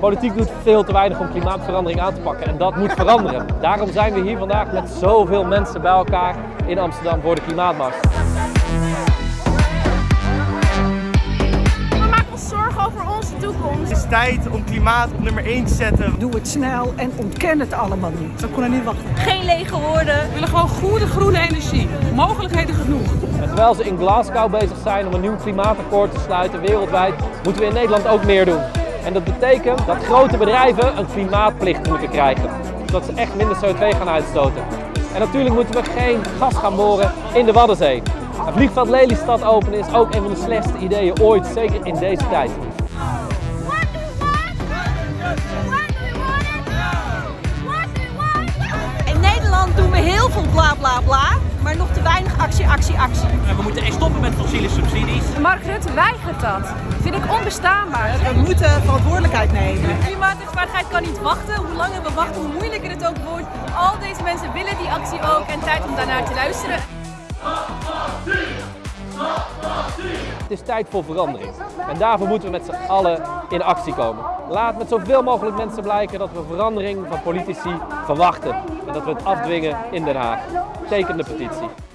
Politiek doet veel te weinig om klimaatverandering aan te pakken en dat moet veranderen. Daarom zijn we hier vandaag met zoveel mensen bij elkaar in Amsterdam voor de klimaatmars. We maken ons zorgen over onze toekomst. Het is tijd om klimaat op nummer 1 te zetten. Doe het snel en ontken het allemaal niet. We kunnen niet wachten. Geen lege woorden. We willen gewoon goede groene energie. Mogelijkheden genoeg. En terwijl ze in Glasgow bezig zijn om een nieuw klimaatakkoord te sluiten wereldwijd, moeten we in Nederland ook meer doen. En dat betekent dat grote bedrijven een klimaatplicht moeten krijgen, zodat ze echt minder CO2 gaan uitstoten. En natuurlijk moeten we geen gas gaan boren in de Waddenzee. Het vliegveld Lelystad openen is ook een van de slechtste ideeën ooit, zeker in deze tijd. In Nederland doen we heel veel bla bla bla, maar nog te weinig subsidies. Mark Rutte weigert dat. Vind ik onbestaanbaar. We moeten verantwoordelijkheid nemen. Klimaatrechtvaardigheid kan niet wachten. Hoe langer we wachten, hoe moeilijker het ook wordt. Al deze mensen willen die actie ook en tijd om daarnaar te luisteren. Het is tijd voor verandering. En daarvoor moeten we met z'n allen in actie komen. Laat met zoveel mogelijk mensen blijken dat we verandering van politici verwachten. En dat we het afdwingen in Den Haag. Teken de petitie.